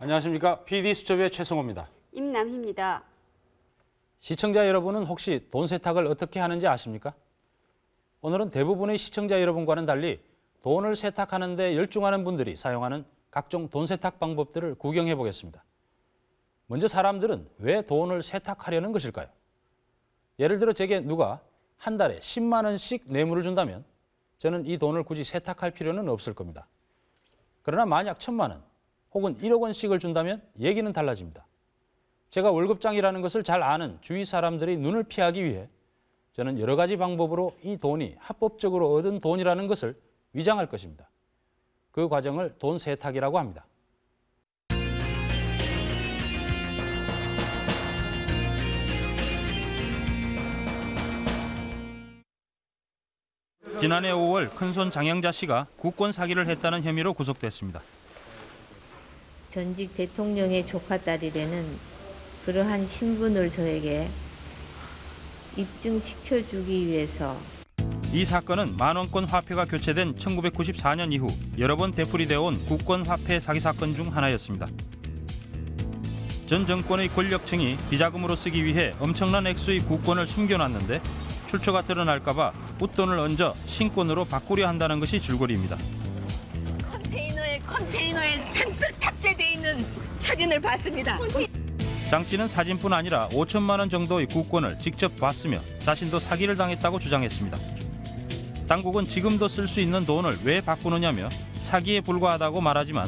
안녕하십니까. PD수첩의 최승호입니다. 임남희입니다. 시청자 여러분은 혹시 돈 세탁을 어떻게 하는지 아십니까? 오늘은 대부분의 시청자 여러분과는 달리 돈을 세탁하는 데 열중하는 분들이 사용하는 각종 돈 세탁 방법들을 구경해 보겠습니다. 먼저 사람들은 왜 돈을 세탁하려는 것일까요? 예를 들어 제게 누가 한 달에 10만 원씩 뇌물을 준다면 저는 이 돈을 굳이 세탁할 필요는 없을 겁니다. 그러나 만약 천만 원 혹은 1억 원씩을 준다면 얘기는 달라집니다. 제가 월급장이라는 것을 잘 아는 주위 사람들의 눈을 피하기 위해 저는 여러 가지 방법으로 이 돈이 합법적으로 얻은 돈이라는 것을 위장할 것입니다. 그 과정을 돈 세탁이라고 합니다. 지난해 5월 큰손 장영자 씨가 국권 사기를 했다는 혐의로 구속됐습니다. 전직 대통령의 조카딸이라는 그러한 신분을 저에게 입증시켜주기 위해서 이 사건은 만원권 화폐가 교체된 1994년 이후 여러 번 되풀이되어 온 국권 화폐 사기 사건 중 하나였습니다. 전 정권의 권력층이 비자금으로 쓰기 위해 엄청난 액수의 국권을 숨겨놨는데 출처가 드러날까 봐 웃돈을 얹어 신권으로 바꾸려 한다는 것이 줄거리입니다. 컨테이너에 컨테이너에 잔뜩 돼 있는 사진을 봤습니다. 장 씨는 사진뿐 아니라 5천만 원 정도의 국권을 직접 봤으며 자신도 사기를 당했다고 주장했습니다. 당국은 지금도 쓸 수 있는 돈을 왜 바꾸느냐며 사기에 불과하다고 말하지만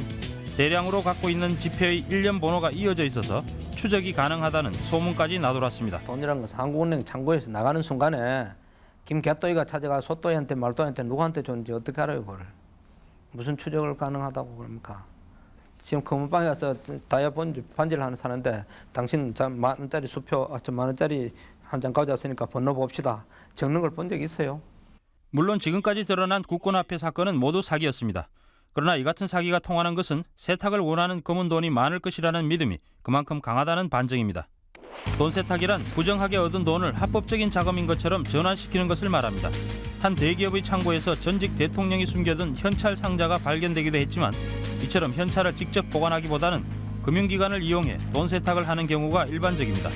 대량으로 갖고 있는 지폐의 일련 번호가 이어져 있어서 추적이 가능하다는 소문까지 나돌았습니다. 돈이라는 것은 한국은행 창고에서 나가는 순간에 김개또이가 찾아가 소또이한테 말또이한테 누구한테 줬는지 어떻게 알아요 그걸 무슨 추적을 가능하다고 그럽니까 지금 검은 방에 가서 다이아 번지, 반지를 하나 사는데 당신 만 원짜리 수표 아, 저만 원짜리 한 장 가져왔으니까 번호 봅시다 적는 걸 본적 있어요 물론 지금까지 드러난 국권 화폐 사건은 모두 사기였습니다. 그러나 이 같은 사기가 통하는 것은 세탁을 원하는 검은 돈이 많을 것이라는 믿음이 그만큼 강하다는 반증입니다. 돈 세탁이란 부정하게 얻은 돈을 합법적인 자금인 것처럼 전환시키는 것을 말합니다. 한 대기업의 창고에서 전직 대통령이 숨겨둔 현찰 상자가 발견되기도 했지만 이처럼 현찰을 직접 보관하기보다는 금융기관을 이용해 돈 세탁을 하는 경우가 일반적입니다.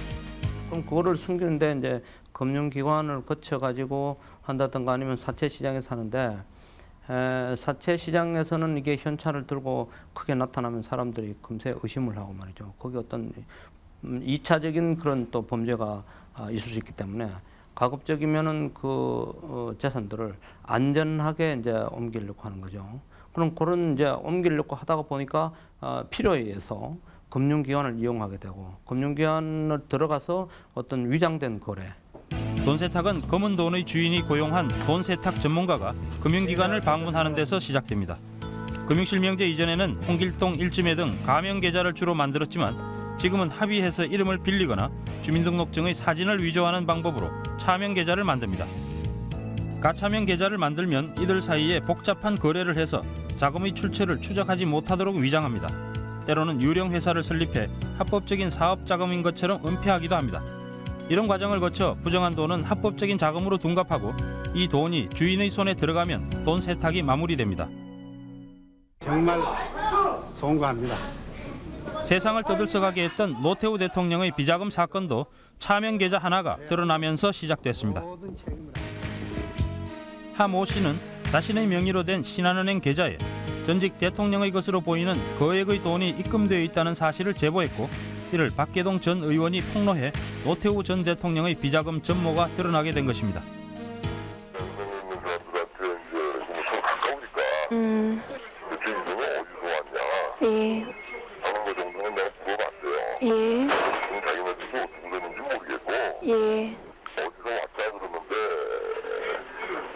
그럼 그거를 숨기는데 이제 금융기관을 거쳐 가지고 한다든가 아니면 사채 시장에서 하는데 에, 사채 시장에서는 이게 현찰을 들고 크게 나타나면 사람들이 금세 의심을 하고 말이죠. 거기 어떤 음, 이차적인 그런 또 범죄가 아, 있을 수 있기 때문에 가급적이면은 그 어, 재산들을 안전하게 이제 옮기려고 하는 거죠. 그럼 그런 이제 옮기려고 하다가 보니까 어, 필요에 의해서 금융기관을 이용하게 되고 금융기관을 들어가서 어떤 위장된 거래 돈 세탁은 검은 돈의 주인이 고용한 돈 세탁 전문가가 금융기관을 방문하는 데서 시작됩니다. 금융실명제 이전에는 홍길동 일지매 등 가명 계좌를 주로 만들었지만 지금은 합의해서 이름을 빌리거나 주민등록증의 사진을 위조하는 방법으로 차명 계좌를 만듭니다. 가차명 계좌를 만들면 이들 사이에 복잡한 거래를 해서 자금의 출처를 추적하지 못하도록 위장합니다. 때로는 유령 회사를 설립해 합법적인 사업 자금인 것처럼 은폐하기도 합니다. 이런 과정을 거쳐 부정한 돈은 합법적인 자금으로 둔갑하고 이 돈이 주인의 손에 들어가면 돈 세탁이 마무리됩니다. 정말 송구합니다. 세상을 떠들썩하게 했던 노태우 대통령의 비자금 사건도 차명 계좌 하나가 드러나면서 시작됐습니다. 하모 씨는 자신의 명의로 된 신한은행 계좌에 전직 대통령의 것으로 보이는 거액의 돈이 입금되어 있다는 사실을 제보했고 이를 박계동 전 의원이 폭로해 노태우 전 대통령의 비자금 전모가 드러나게 된 것입니다. 음? 예, 하는 거 정도는 내가 물어봤어요. 예, 지금 자기네들도 어떻게 됐는지 모르겠고 예, 어디서 왔다 그러는데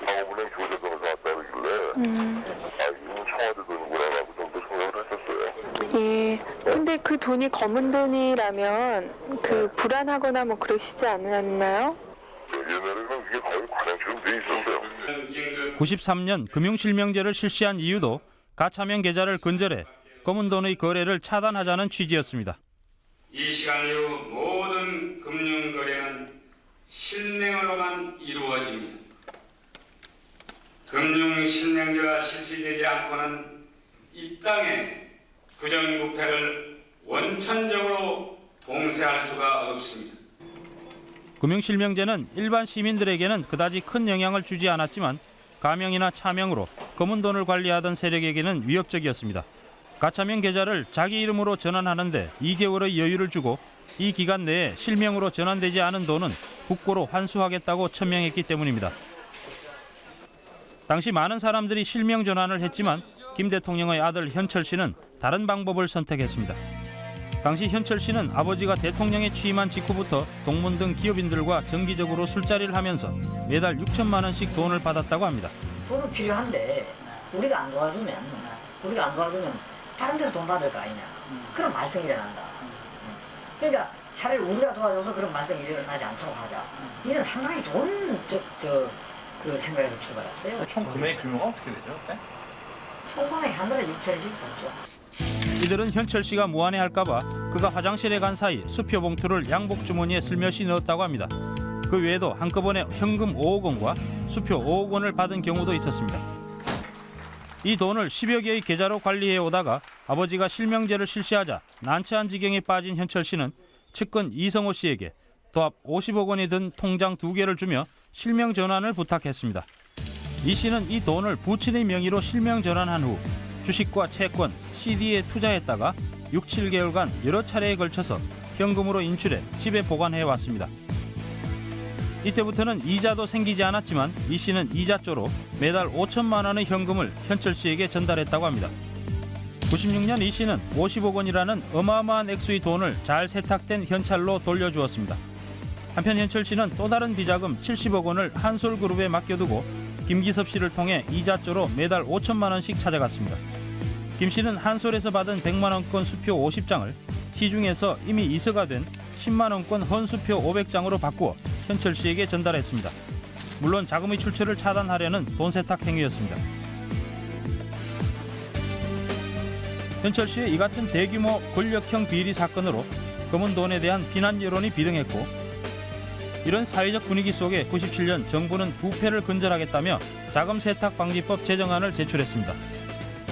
상업은행 교대동에서 왔다 그러길래 음, 아 이건 청와대 돈이구나라고 정도 생각을 했었어요. 예. 근데 그 돈이 검은 돈이라면 그 불안하거나 뭐 그러시지 않았나요? 옛날에는 이게 거의 관행처럼 돼 있었어요. 93년 금융실명제를 실시한 이유도 가차명 계좌를 근절해 검은 돈의 거래를 차단하자는 취지였습니다. 이 시간 이후 모든 금융 거래는 실명으로만 이루어집니다. 금융 실명제가 실시되지 않고는 이 땅에 부정부패를 원천적으로 봉쇄할 수가 없습니다. 금융실명제는 일반 시민들에게는 그다지 큰 영향을 주지 않았지만 가명이나 차명으로 검은 돈을 관리하던 세력에게는 위협적이었습니다. 가차명 계좌를 자기 이름으로 전환하는데 2개월의 여유를 주고 이 기간 내에 실명으로 전환되지 않은 돈은 국고로 환수하겠다고 천명했기 때문입니다. 당시 많은 사람들이 실명 전환을 했지만 김 대통령의 아들 현철 씨는 다른 방법을 선택했습니다. 당시 현철 씨는 아버지가 대통령에 취임한 직후부터 동문 등 기업인들과 정기적으로 술자리를 하면서 매달 6천만 원씩 돈을 받았다고 합니다. 돈은 필요한데 우리가 안 도와주면 우리가 안 도와주면 다른 데서 돈 받을 거 아니냐 그런 말썽이 일어난다 그러니까 차라리 우리가 도와줘서 그런 말썽이 일어나지 않도록 하자 이런 상당히 좋은 저, 저, 그 생각에서 출발했어요 총 금액 규모가 어떻게 되죠? 그때? 총금액 한 달에 6천씩 받죠 이들은 현철 씨가 무안해 할까봐 그가 화장실에 간 사이 수표 봉투를 양복 주머니에 슬며시 넣었다고 합니다. 그 외에도 한꺼번에 현금 5억 원과 수표 5억 원을 받은 경우도 있었습니다. 이 돈을 10여 개의 계좌로 관리해 오다가 아버지가 실명제를 실시하자 난처한 지경에 빠진 현철 씨는 측근 이성호 씨에게 도합 50억 원이 든 통장 두 개를 주며 실명 전환을 부탁했습니다. 이 씨는 이 돈을 부친의 명의로 실명 전환한 후 주식과 채권, CD에 투자했다가 6, 7개월간 여러 차례에 걸쳐서 현금으로 인출해 집에 보관해 왔습니다. 이때부터는 이자도 생기지 않았지만 이 씨는 이자조로 매달 5천만 원의 현금을 현철 씨에게 전달했다고 합니다. 96년 이 씨는 50억 원이라는 어마어마한 액수의 돈을 잘 세탁된 현찰로 돌려주었습니다. 한편 현철 씨는 또 다른 비자금 70억 원을 한솔그룹에 맡겨두고 김기섭 씨를 통해 이자조로 매달 5천만 원씩 찾아갔습니다. 김 씨는 한솔에서 받은 100만 원권 수표 50장을 시중에서 이미 이서가 된 10만 원권 헌수표 500장으로 바꾸어 현철 씨에게 전달했습니다. 물론 자금의 출처를 차단하려는 돈 세탁 행위였습니다. 현철 씨의 이 같은 대규모 권력형 비리 사건으로 검은 돈에 대한 비난 여론이 비등했고 이런 사회적 분위기 속에 97년 정부는 부패를 근절하겠다며 자금 세탁 방지법 제정안을 제출했습니다.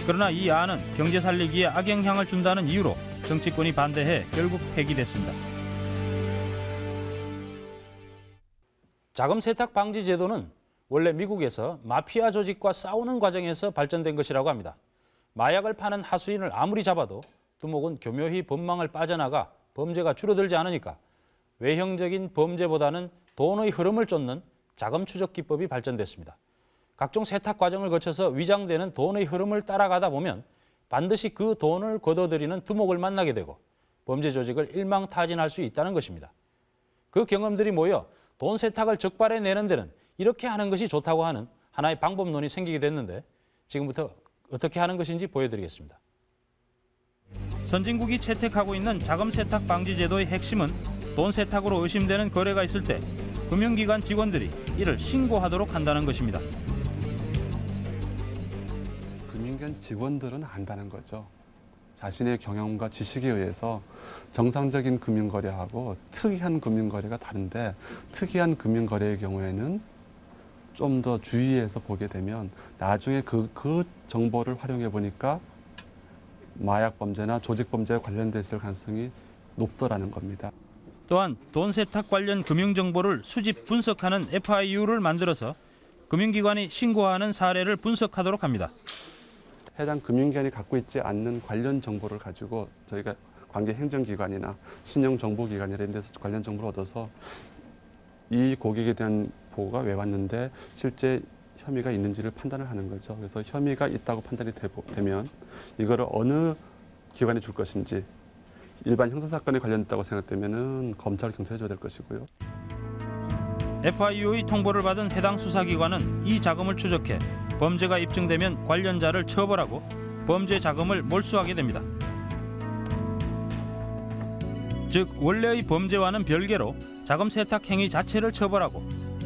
그러나 이 안은 경제 살리기에 악영향을 준다는 이유로 정치권이 반대해 결국 폐기됐습니다. 자금 세탁 방지 제도는 원래 미국에서 마피아 조직과 싸우는 과정에서 발전된 것이라고 합니다. 마약을 파는 하수인을 아무리 잡아도 두목은 교묘히 법망을 빠져나가 범죄가 줄어들지 않으니까 외형적인 범죄보다는 돈의 흐름을 쫓는 자금 추적 기법이 발전됐습니다. 각종 세탁 과정을 거쳐서 위장되는 돈의 흐름을 따라가다 보면 반드시 그 돈을 거둬들이는 두목을 만나게 되고 범죄 조직을 일망타진할 수 있다는 것입니다. 그 경험들이 모여 돈 세탁을 적발해 내는 데는 이렇게 하는 것이 좋다고 하는 하나의 방법론이 생기게 됐는데 지금부터 어떻게 하는 것인지 보여드리겠습니다. 선진국이 채택하고 있는 자금 세탁 방지 제도의 핵심은 돈 세탁으로 의심되는 거래가 있을 때 금융기관 직원들이 이를 신고하도록 한다는 것입니다. 금융기관 직원들은 안다는 거죠. 자신의 경험과 지식에 의해서 정상적인 금융거래하고 특이한 금융거래가 다른데 특이한 금융거래의 경우에는 좀 더 주의해서 보게 되면 나중에 그, 그 정보를 활용해 보니까 마약 범죄나 조직 범죄에 관련돼 있을 가능성이 높더라는 겁니다. 또한 돈 세탁 관련 금융 정보를 수집 분석하는 FIU를 만들어서 금융기관이 신고하는 사례를 분석하도록 합니다. 해당 금융기관이 갖고 있지 않는 관련 정보를 가지고 저희가 관계 행정기관이나 신용정보기관이나 이런 데서 관련 정보를 얻어서 이 고객에 대한 보고가 왜 왔는데 실제 혐의가 있는지를 판단을 하는 거죠. 그래서 혐의가 있다고 판단이 되면 이거를 어느 기관에 줄 것인지 일반 형사사건에 관련됐다고 생각되면 검찰, 경찰에 줘야 될 것이고요. FIU의 통보를 받은 해당 수사기관은 이 자금을 추적해 범죄가 입증되면 관련자를 처벌하고 범죄 자금을 몰수하게 됩니다. 즉 원래의 범죄와는 별개로 자금 세탁 행위 자체를 처벌하고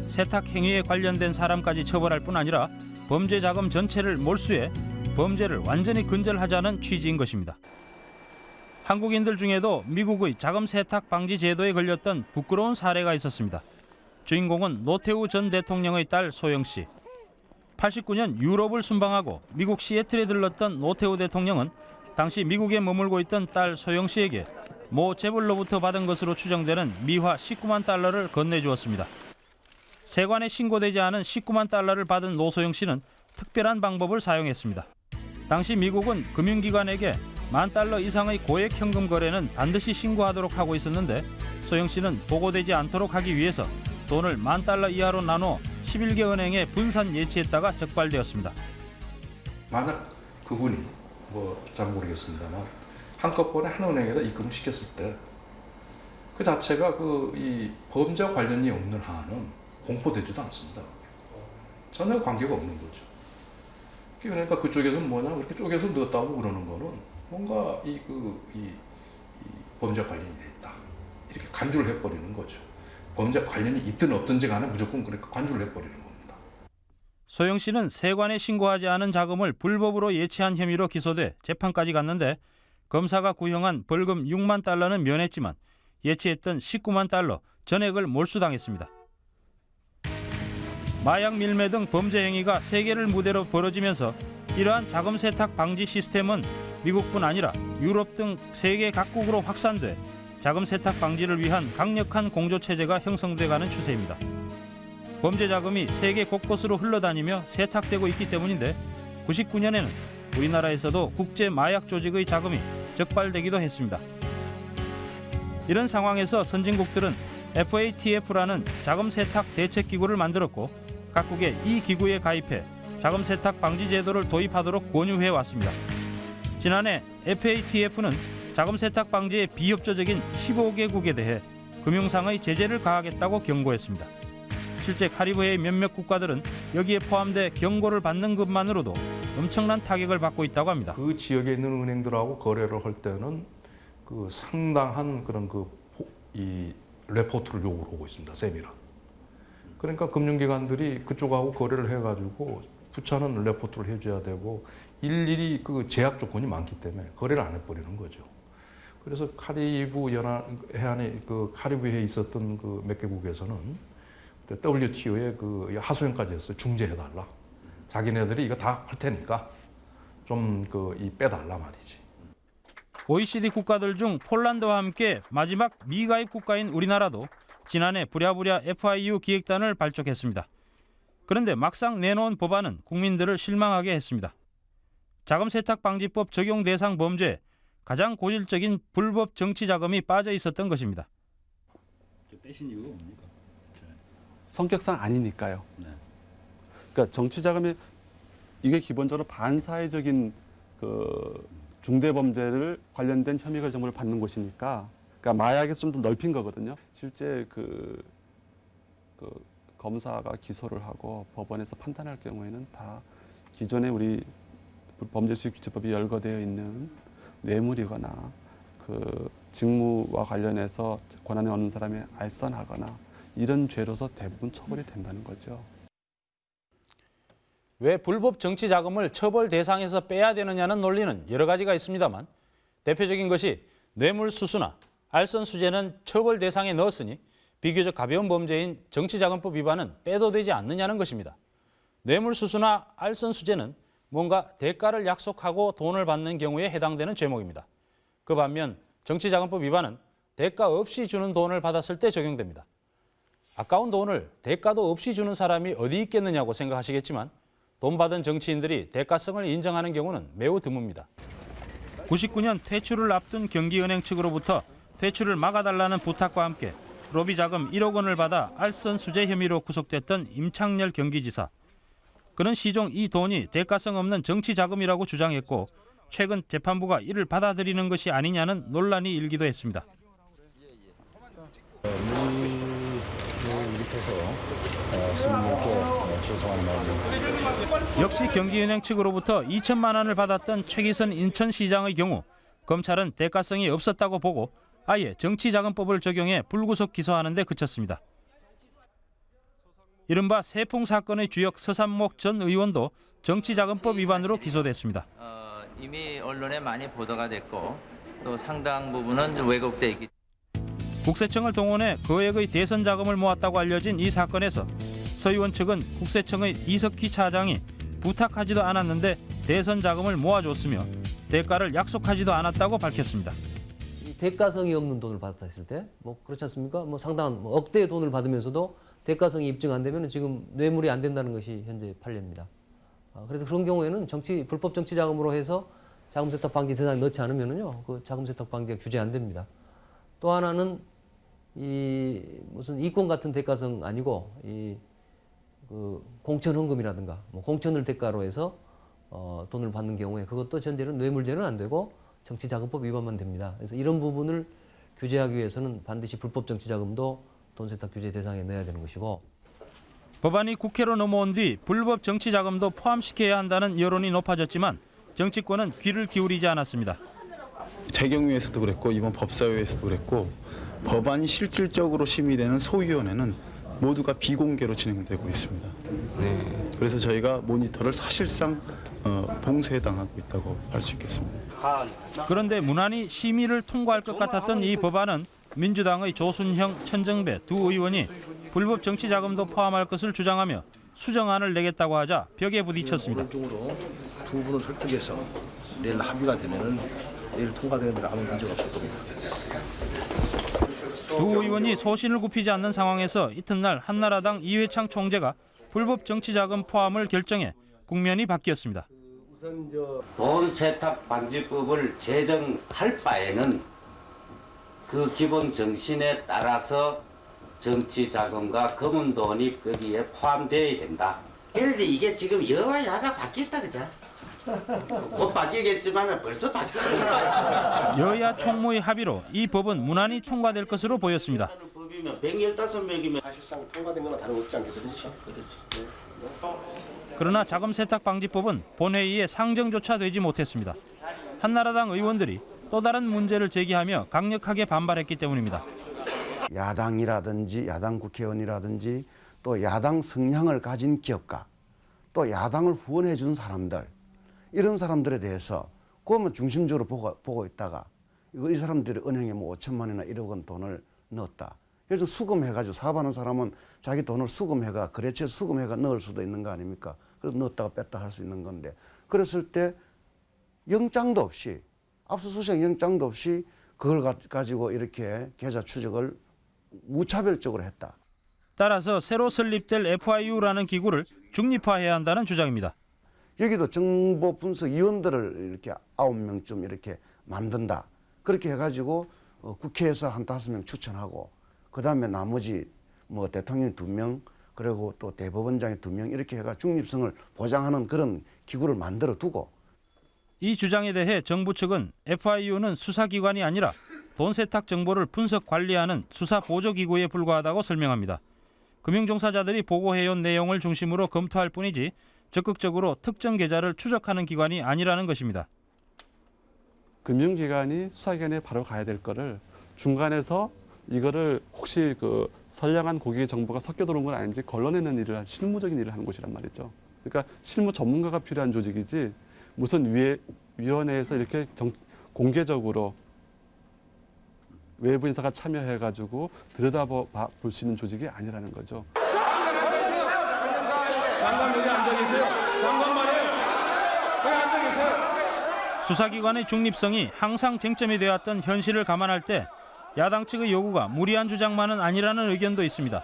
세탁 행위에 관련된 사람까지 처벌할 뿐 아니라 범죄 자금 전체를 몰수해 범죄를 완전히 근절하자는 취지인 것입니다. 한국인들 중에도 미국의 자금 세탁 방지 제도에 걸렸던 부끄러운 사례가 있었습니다. 주인공은 노태우 전 대통령의 딸 소영 씨. 89년 유럽을 순방하고 미국 시애틀에 들렀던 노태우 대통령은 당시 미국에 머물고 있던 딸 소영 씨에게 모 재벌로부터 받은 것으로 추정되는 미화 19만 달러를 건네주었습니다. 세관에 신고되지 않은 19만 달러를 받은 노소영 씨는 특별한 방법을 사용했습니다. 당시 미국은 금융기관에게 만 달러 이상의 고액 현금 거래는 반드시 신고하도록 하고 있었는데 소영 씨는 보고되지 않도록 하기 위해서 돈을 만 달러 이하로 나눠 11개 은행에 분산 예치했다가 적발되었습니다. 만약 그분이 뭐 잘 모르겠습니다만 한꺼번에 한 은행에다 입금을 시켰을 때 그 자체가 그 이 범죄와 관련이 없는 한은 공포되지도 않습니다. 전혀 관계가 없는 거죠. 그러니까 그쪽에서 뭐냐 그렇게 쪼개서 넣었다고 그러는 거는 뭔가 이그이 범죄 관련이 돼 있다 이렇게 간주를 해버리는 거죠. 범죄 관련이 있든 없든지 간에 무조건 그렇게 간주를 해버리는 겁니다. 소영 씨는 세관에 신고하지 않은 자금을 불법으로 예치한 혐의로 기소돼 재판까지 갔는데 검사가 구형한 벌금 6만 달러는 면했지만 예치했던 19만 달러 전액을 몰수당했습니다. 마약 밀매 등 범죄 행위가 세계를 무대로 벌어지면서 이러한 자금 세탁 방지 시스템은 미국뿐 아니라 유럽 등 세계 각국으로 확산돼 자금 세탁 방지를 위한 강력한 공조 체제가 형성돼가는 추세입니다. 범죄 자금이 세계 곳곳으로 흘러다니며 세탁되고 있기 때문인데 99년에는 우리나라에서도 국제 마약 조직의 자금이 적발되기도 했습니다. 이런 상황에서 선진국들은 FATF라는 자금 세탁 대책 기구를 만들었고 각국의 이 기구에 가입해 자금 세탁 방지 제도를 도입하도록 권유해 왔습니다. 지난해 FATF는 자금 세탁 방지에 비협조적인 15개국에 대해 금융상의 제재를 가하겠다고 경고했습니다. 실제 카리브해의 몇몇 국가들은 여기에 포함돼 경고를 받는 것만으로도 엄청난 타격을 받고 있다고 합니다. 그 지역에 있는 은행들하고 거래를 할 때는 그 상당한 그런 그 이 레포트를 요구를 하고 있습니다. 세밀한. 그러니까 금융기관들이 그쪽하고 거래를 해가지고 부처는 레포트를 해줘야 되고 일일이 그 제약 조건이 많기 때문에 거래를 안 해버리는 거죠. 그래서 카리브 연안 해안에 그 카리브해에 있었던 그 몇 개국에서는 WTO에 그 하소연까지 했어요. 중재해달라. 자기네들이 이거 다 할 테니까 좀 그 이 빼달라 말이지. OECD 국가들 중 폴란드와 함께 마지막 미가입 국가인 우리나라도 지난해 부랴부랴 FIU 기획단을 발족했습니다. 그런데 막상 내놓은 법안은 국민들을 실망하게 했습니다. 자금 세탁 방지법 적용 대상 범죄에 가장 고질적인 불법 정치 자금이 빠져 있었던 것입니다. 빼신 이유가 뭡니까? 성격상 아니니까요. 그러니까 정치 자금이 이게 기본적으로 반사회적인 그 중대 범죄를 관련된 혐의가 정보를 받는 곳이니까 그러니까 마약에서 좀 더 넓힌 거거든요. 실제 그, 그 검사가 기소를 하고 법원에서 판단할 경우에는 다 기존에 우리 범죄수익규제법이 열거되어 있는 뇌물이거나 그 직무와 관련해서 권한이 없는 사람이 알선하거나 이런 죄로서 대부분 처벌이 된다는 거죠. 왜 불법 정치 자금을 처벌 대상에서 빼야 되느냐는 논리는 여러 가지가 있습니다만 대표적인 것이 뇌물수수나 알선수재는 처벌 대상에 넣었으니 비교적 가벼운 범죄인 정치자금법 위반은 빼도 되지 않느냐는 것입니다. 뇌물수수나 알선수재는 뭔가 대가를 약속하고 돈을 받는 경우에 해당되는 죄목입니다. 그 반면 정치자금법 위반은 대가 없이 주는 돈을 받았을 때 적용됩니다. 아까운 돈을 대가도 없이 주는 사람이 어디 있겠느냐고 생각하시겠지만 돈 받은 정치인들이 대가성을 인정하는 경우는 매우 드뭅니다. 99년 퇴출을 앞둔 경기은행 측으로부터 퇴출을 막아달라는 부탁과 함께 로비 자금 1억 원을 받아 알선 수재 혐의로 구속됐던 임창열 경기지사. 그는 시종 이 돈이 대가성 없는 정치 자금이라고 주장했고 최근 재판부가 이를 받아들이는 것이 아니냐는 논란이 일기도 했습니다. 마음을 역시 경기은행 측으로부터 2천만 원을 받았던 최기선 인천시장의 경우 검찰은 대가성이 없었다고 보고 아예 정치자금법을 적용해 불구속 기소하는 데 그쳤습니다. 이른바 세풍 사건의 주역 서산목 전 의원도 정치자금법 위반으로 기소됐습니다. 어, 이미 언론에 많이 보도가 됐고 또 상당 부분은 왜곡돼 있기 국세청을 동원해 거액의 대선 자금을 모았다고 알려진 이 사건에서 서 의원 측은 국세청의 이석희 차장이 부탁하지도 않았는데 대선 자금을 모아줬으며 대가를 약속하지도 않았다고 밝혔습니다. 이 대가성이 없는 돈을 받았다 했을 때 뭐 그렇지 않습니까? 뭐 상당한 뭐 억대의 돈을 받으면서도 대가성이 입증 안 되면 지금 뇌물이 안 된다는 것이 현재 판례입니다. 아, 그래서 그런 경우에는 정치 불법 정치 자금으로 해서 자금 세탁 방지 대상에 넣지 않으면은요 그 자금 세탁 방지가 규제 안 됩니다. 또 하나는 이 무슨 이권 같은 대가성 아니고 이 그 공천 헌금이라든가 뭐 공천을 대가로 해서 어, 돈을 받는 경우에 그것도 현재는 뇌물죄는 안 되고 정치자금법 위반만 됩니다. 그래서 이런 부분을 규제하기 위해서는 반드시 불법 정치자금도 돈 세탁 규제 대상에 넣어야 되는 것이고 법안이 국회로 넘어온 뒤 불법 정치 자금도 포함시켜야 한다는 여론이 높아졌지만 정치권은 귀를 기울이지 않았습니다. 재경위에서도 그랬고 이번 법사위에서도 그랬고 법안이 실질적으로 심의되는 소위원회는 모두가 비공개로 진행되고 있습니다. 그래서 저희가 모니터를 사실상 어, 봉쇄당하고 있다고 할 수 있겠습니다. 그런데 무난히 심의를 통과할 것 같았던 이 법안은 민주당의 조순형, 천정배 두 의원이 불법 정치 자금도 포함할 것을 주장하며 수정안을 내겠다고 하자 벽에 부딪혔습니다. 두 분을 설득해서 내일 합의가 되면은 내일 통과되는 데는 아무 문제가 없을 겁니다. 두 의원이 소신을 굽히지 않는 상황에서 이튿날 한나라당 이회창 총재가 불법 정치 자금 포함을 결정해 국면이 바뀌었습니다. 돈 세탁 방지법을 제정할 바에는 그 기본 정신에 따라서 정치 자금과 검은 돈이 거기에 포함되어야 된다. 그런데 이게 지금 여와 야가 바뀌었다 그죠? 곧 바뀌겠지만 벌써 바뀌었다. 여야 총무의 합의로 이 법은 무난히 통과될 것으로 보였습니다. 법이면 115명이면 사실상 통과된 거나 다름없지 않겠습니까? 그러나 자금 세탁 방지법은 본회의에 상정조차 되지 못했습니다. 한나라당 의원들이 또 다른 문제를 제기하며 강력하게 반발했기 때문입니다. 야당이라든지 야당 국회의원이라든지 또 야당 성향을 가진 기업가 또 야당을 후원해 준 사람들 이런 사람들에 대해서 그것만 중심적으로 보고, 보고 있다가 이 사람들이 은행에 뭐 5천만 원이나 1억 원 돈을 넣었다. 그래서 수금해가지고 사업하는 사람은 자기 돈을 수금해가 거래처에 수금해가 넣을 수도 있는 거 아닙니까? 그래서 넣었다가 뺐다 할 수 있는 건데 그랬을 때 영장도 없이 압수수색 영장도 없이 그걸 가- 가지고 이렇게 계좌 추적을 무차별적으로 했다. 따라서 새로 설립될 FIU라는 기구를 중립화해야 한다는 주장입니다. 여기도 정보 분석 위원들을 이렇게 아홉 명쯤 이렇게 만든다. 그렇게 해가지고 어, 국회에서 한 다섯 명 추천하고 그 다음에 나머지 뭐 대통령 두 명 그리고 또 대법원장이 두 명 이렇게 해가 중립성을 보장하는 그런 기구를 만들어 두고 이 주장에 대해 정부 측은 FIU는 수사기관이 아니라 돈 세탁 정보를 분석 관리하는 수사 보조기구에 불과하다고 설명합니다. 금융종사자들이 보고해온 내용을 중심으로 검토할 뿐이지 적극적으로 특정 계좌를 추적하는 기관이 아니라는 것입니다. 금융기관이 수사기관에 바로 가야 될 거를 중간에서 이거를 혹시 그 선량한 고객의 정보가 섞여 들어온 건 아닌지 걸러내는 일을 한 실무적인 일을 하는 곳이란 말이죠. 그러니까 실무 전문가가 필요한 조직이지 무슨 위에 위원회에서 이렇게 정, 공개적으로 외부 인사가 참여해가지고 들여다볼 수 있는 조직이 아니라는 거죠. 장관 여기 앉아 계세요. 장관 말이에요. 여기 앉아 계세요. 수사기관의 중립성이 항상 쟁점이 되었던 현실을 감안할 때 야당 측의 요구가 무리한 주장만은 아니라는 의견도 있습니다.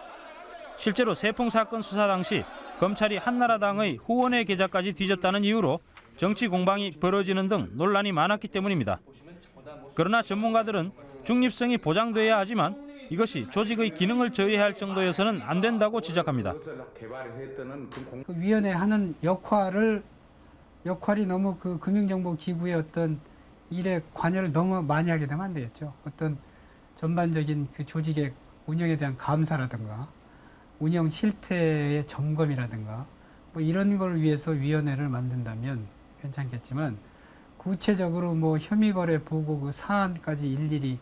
실제로 세풍 사건 수사 당시 검찰이 한나라당의 후원회 계좌까지 뒤졌다는 이유로 정치 공방이 벌어지는 등 논란이 많았기 때문입니다. 그러나 전문가들은 중립성이 보장돼야 하지만 이것이 조직의 기능을 저해할 정도여서는 안 된다고 지적합니다. 그 위원회 하는 역할을 역할이 너무 그 금융정보기구의 어떤 일에 관여를 너무 많이 하게 되면 안 되겠죠. 어떤 전반적인 그 조직의 운영에 대한 감사라든가 운영 실태의 점검이라든가 뭐 이런 걸 위해서 위원회를 만든다면 괜찮겠지만 구체적으로 뭐 혐의 거래 보고 그 사안까지 일일이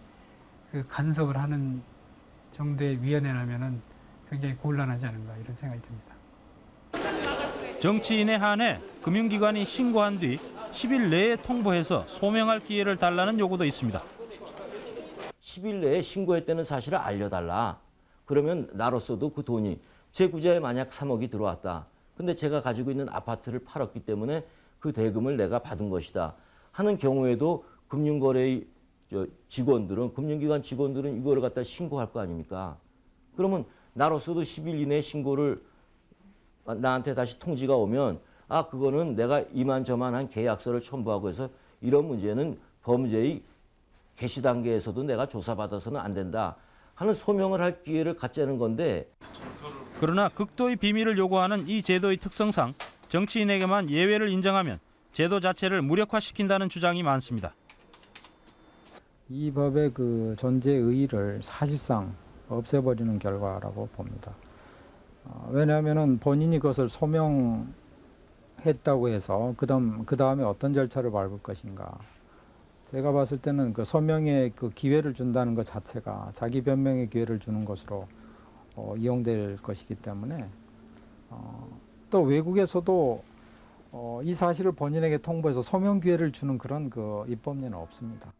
그 간섭을 하는 정도의 위원회라면은 굉장히 곤란하지 않은가 이런 생각이 듭니다. 정치인에 한해 금융기관이 신고한 뒤 10일 내에 통보해서 소명할 기회를 달라는 요구도 있습니다. 10일 내에 신고했다는 사실을 알려달라. 그러면 나로서도 그 돈이 제 구좌에 만약 3억이 들어왔다. 근데 제가 가지고 있는 아파트를 팔았기 때문에 그 대금을 내가 받은 것이다. 하는 경우에도 금융거래의 저 직원들은 금융기관 직원들은 이거를 갖다 신고할 거 아닙니까? 그러면 나로서도 10일 이내 신고를 나한테 다시 통지가 오면 아 그거는 내가 이만저만한 계약서를 첨부하고 해서 이런 문제는 범죄의 개시 단계에서도 내가 조사받아서는 안 된다 하는 소명을 할 기회를 갖자는 건데 그러나 극도의 비밀을 요구하는 이 제도의 특성상 정치인에게만 예외를 인정하면 제도 자체를 무력화시킨다는 주장이 많습니다. 이 법의 그 존재 의의를 사실상 없애버리는 결과라고 봅니다. 어, 왜냐하면은 본인이 그것을 소명했다고 해서 그다음 그 다음에 어떤 절차를 밟을 것인가. 제가 봤을 때는 그 소명에 그 기회를 준다는 것 자체가 자기 변명의 기회를 주는 것으로 어, 이용될 것이기 때문에 어, 또 외국에서도 어, 이 사실을 본인에게 통보해서 소명 기회를 주는 그런 그 입법례는 없습니다.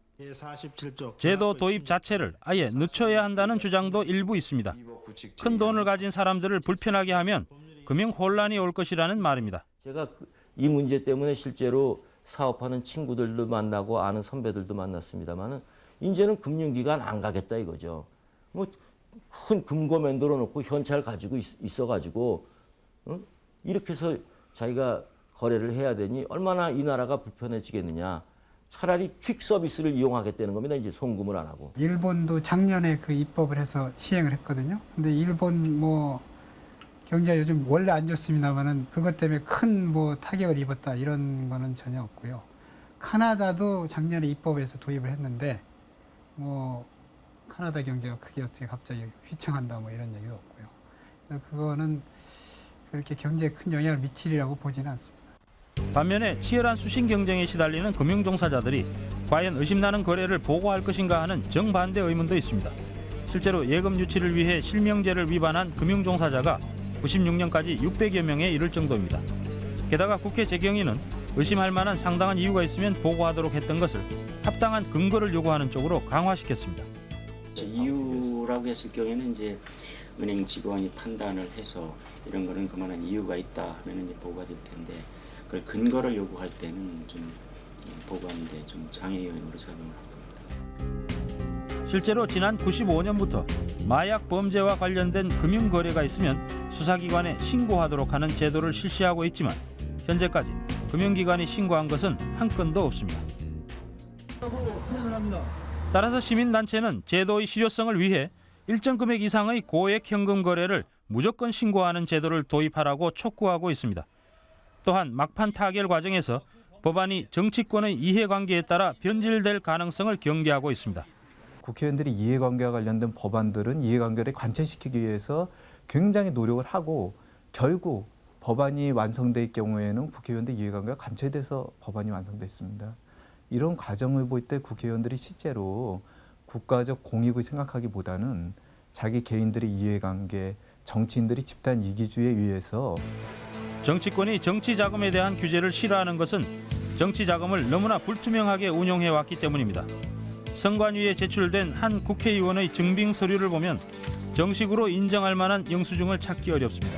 제도 도입 자체를 아예 늦춰야 한다는 주장도 일부 있습니다. 큰 돈을 가진 사람들을 불편하게 하면 금융 혼란이 올 것이라는 말입니다. 제가 그- 이 문제 때문에 실제로 사업하는 친구들도 만나고 아는 선배들도 만났습니다만은 이제는 금융기관 안 가겠다 이거죠. 뭐 큰 금고 만들어 놓고 현찰 가지고 있, 어 가지고 이렇게 해서 자기가 거래를 해야 되니 얼마나 이 나라가 불편해지겠느냐. 차라리 퀵 서비스를 이용하겠다는 겁니다. 이제 송금을 안 하고. 일본도 작년에 그 입법을 해서 시행을 했거든요. 근데 일본 뭐 경제가 요즘 원래 안 좋습니다만은 그것 때문에 큰 뭐 타격을 입었다 이런 거는 전혀 없고요. 카나다도 작년에 입법해서 도입을 했는데 뭐 카나다 경제가 크게 어떻게 갑자기 휘청한다 뭐 이런 얘기도 없고요. 그래서 그거는 그렇게 경제에 큰 영향을 미치리라고 보지는 않습니다. 반면에 치열한 수신 경쟁에 시달리는 금융 종사자들이 과연 의심나는 거래를 보고할 것인가 하는 정반대 의문도 있습니다. 실제로 예금 유치를 위해 실명제를 위반한 금융 종사자가 96년까지 600여 명에 이를 정도입니다. 게다가 국회 재경위는 의심할 만한 상당한 이유가 있으면 보고하도록 했던 것을 합당한 근거를 요구하는 쪽으로 강화시켰습니다. 이유라고 했을 경우에는 이제 은행 직원이 판단을 해서 이런 거는 그만한 이유가 있다 하면 이제 보고가 될 텐데 그걸 근거를 요구할 때는 좀 보고하는데 좀 장애 요인으로 작용을 합니다. 실제로 지난 95년부터 마약 범죄와 관련된 금융 거래가 있으면 수사기관에 신고하도록 하는 제도를 실시하고 있지만 현재까지 금융기관이 신고한 것은 한 건도 없습니다. 따라서 시민단체는 제도의 실효성을 위해 일정 금액 이상의 고액 현금 거래를 무조건 신고하는 제도를 도입하라고 촉구하고 있습니다. 또한 막판 타결 과정에서 법안이 정치권의 이해관계에 따라 변질될 가능성을 경계하고 있습니다. 국회의원들이 이해관계와 관련된 법안들은 이해관계를 관철시키기 위해서 굉장히 노력을 하고 결국 법안이 완성될 경우에는 국회의원들 이해관계가 감체돼서 법안이 완성됐습니다. 이런 과정을 볼 때 국회의원들이 실제로 국가적 공익을 생각하기보다는 자기 개인들의 이해관계, 정치인들이 집단 이기주의에 의해서 정치권이 정치 자금에 대한 규제를 싫어하는 것은 정치 자금을 너무나 불투명하게 운용해 왔기 때문입니다. 선관위에 제출된 한 국회의원의 증빙 서류를 보면 정식으로 인정할 만한 영수증을 찾기 어렵습니다.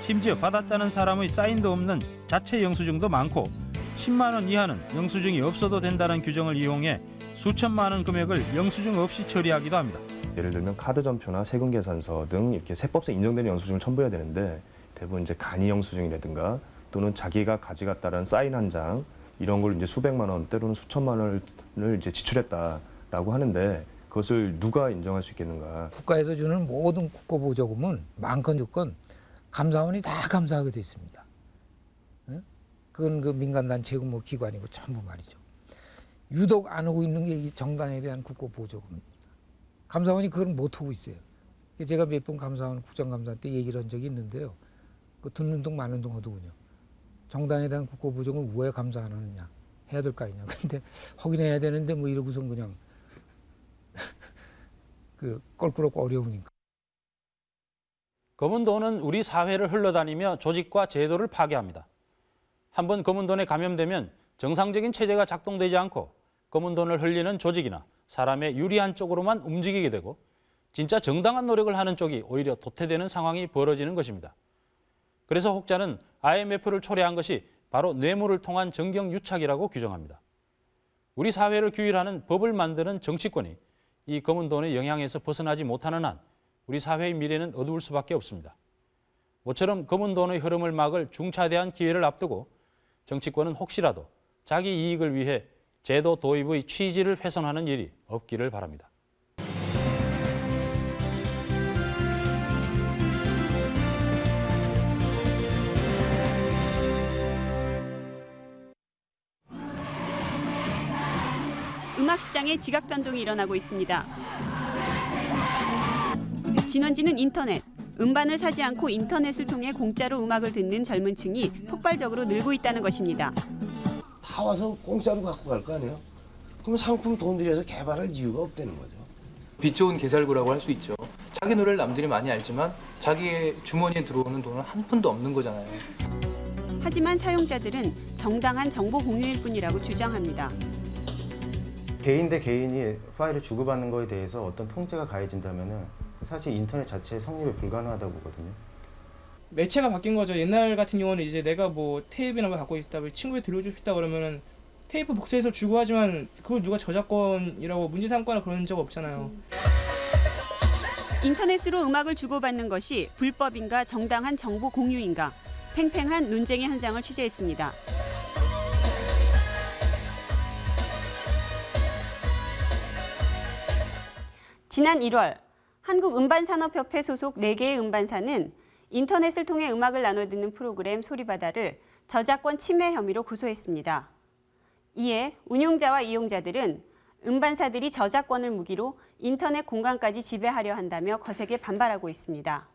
심지어 받았다는 사람의 사인도 없는 자체 영수증도 많고 10만 원 이하는 영수증이 없어도 된다는 규정을 이용해 수천만 원 금액을 영수증 없이 처리하기도 합니다. 예를 들면 카드 점표나 세금 계산서 등 이렇게 세법상 인정되는 영수증을 첨부해야 되는데 대부분 이제 간이 영수증이라든가 또는 자기가 가져갔다는 사인 한 장 이런 걸 이제 수백만 원 때로는 수천만 원을 이제 지출했다라고 하는데 그것을 누가 인정할 수 있겠는가? 국가에서 주는 모든 국고 보조금은 많건 적건 감사원이 다 감사하게 돼 있습니다. 응? 그건 그 민간단체고 뭐 기관이고 전부 말이죠. 유독 안 하고 있는 게 이 정당에 대한 국고 보조금입니다. 감사원이 그걸 못 하고 있어요. 제가 몇 번 감사원 국정감사 때 얘기를 한 적이 있는데요. 그 듣는 동 마는 동 하더군요. 정당에 대한 국고 보조금을 왜 감사 안 하느냐. 해야 될 거 아니냐. 근데 확인해야 되는데 뭐 이러고선 그냥 그 껄끄럽고 어려우니까. 검은 돈은 우리 사회를 흘러다니며 조직과 제도를 파괴합니다. 한번 검은 돈에 감염되면 정상적인 체제가 작동되지 않고 검은 돈을 흘리는 조직이나 사람의 유리한 쪽으로만 움직이게 되고 진짜 정당한 노력을 하는 쪽이 오히려 도태되는 상황이 벌어지는 것입니다. 그래서 혹자는 IMF를 초래한 것이 바로 뇌물을 통한 정경 유착이라고 규정합니다. 우리 사회를 규율하는 법을 만드는 정치권이 이 검은 돈의 영향에서 벗어나지 못하는 한 우리 사회의 미래는 어두울 수밖에 없습니다. 모처럼 검은 돈의 흐름을 막을 중차대한 기회를 앞두고 정치권은 혹시라도 자기 이익을 위해 제도 도입의 취지를 훼손하는 일이 없기를 바랍니다. 음악 시장에 지각 변동이 일어나고 있습니다. 진원지는 인터넷. 음반을 사지 않고 인터넷을 통해 공짜로 음악을 듣는 젊은 층이 폭발적으로 늘고 있다는 것입니다. 다 와서 공짜로 갖고 갈 거 아니에요? 그럼 상품 돈 들여서 개발할 이유가 없다는 거죠. 빛 좋은 개살구라고 할 수 있죠. 자기 노래를 남들이 많이 알지만 자기의 주머니에 들어오는 돈은 한 푼도 없는 거잖아요. 하지만 사용자들은 정당한 정보 공유일 뿐이라고 주장합니다. 개인 대 개인이 파일을 주고받는 거에 대해서 어떤 통제가 가해진다면 사실 인터넷 자체의 성립이 불가능하다고 보거든요. 매체가 바뀐 거죠. 옛날 같은 경우는 이제 내가 뭐 테이프나 뭐 갖고 있다, 뭐 친구에 들려주고 싶다 그러면은 테이프 복사해서 주고 하지만 그걸 누가 저작권이라고 문제 삼거나 그런 적 없잖아요. 인터넷으로 음악을 주고받는 것이 불법인가 정당한 정보 공유인가 팽팽한 논쟁의 현장을 취재했습니다. 지난 1월 한국음반산업협회 소속 4개의 음반사는 인터넷을 통해 음악을 나눠 듣는 프로그램 소리바다를 저작권 침해 혐의로 고소했습니다. 이에 운용자와 이용자들은 음반사들이 저작권을 무기로 인터넷 공간까지 지배하려 한다며 거세게 반발하고 있습니다.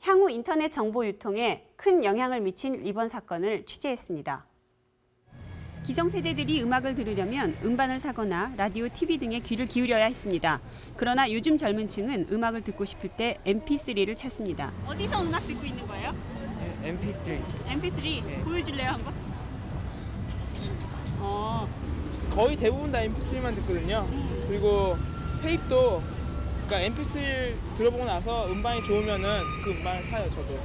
향후 인터넷 정보 유통에 큰 영향을 미친 이번 사건을 취재했습니다. 기성세대들이 음악을 들으려면 음반을 사거나 라디오, TV 등에 귀를 기울여야 했습니다. 그러나 요즘 젊은 층은 음악을 듣고 싶을 때 MP3를 찾습니다. 어디서 음악 듣고 있는 거예요? MP3. MP3 보여줄래요 한번? 어, 거의 대부분 다 MP3만 듣거든요. 그리고 테이프도 그러니까 MP3 들어보고 나서 음반이 좋으면은 그 음반을 사요 저도.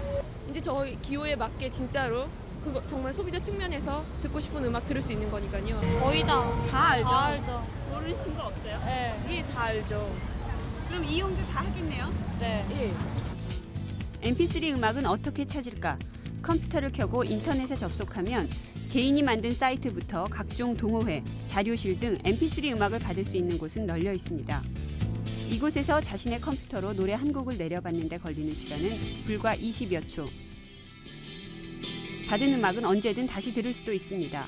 이제 저희 기호에 맞게 진짜로 그거 정말 소비자 측면에서 듣고 싶은 음악 들을 수 있는 거니까요. 거의 다. 다 알죠. 다 알죠. 모르는 친구 없어요? 네. 예, 다 알죠. 그럼 이용들 다 하겠네요? 네. 예. MP3 음악은 어떻게 찾을까? 컴퓨터를 켜고 인터넷에 접속하면 개인이 만든 사이트부터 각종 동호회, 자료실 등 MP3 음악을 받을 수 있는 곳은 널려 있습니다. 이곳에서 자신의 컴퓨터로 노래 한 곡을 내려받는 데 걸리는 시간은 불과 20여 초. 받은 음악은 언제든 다시 들을 수도 있습니다.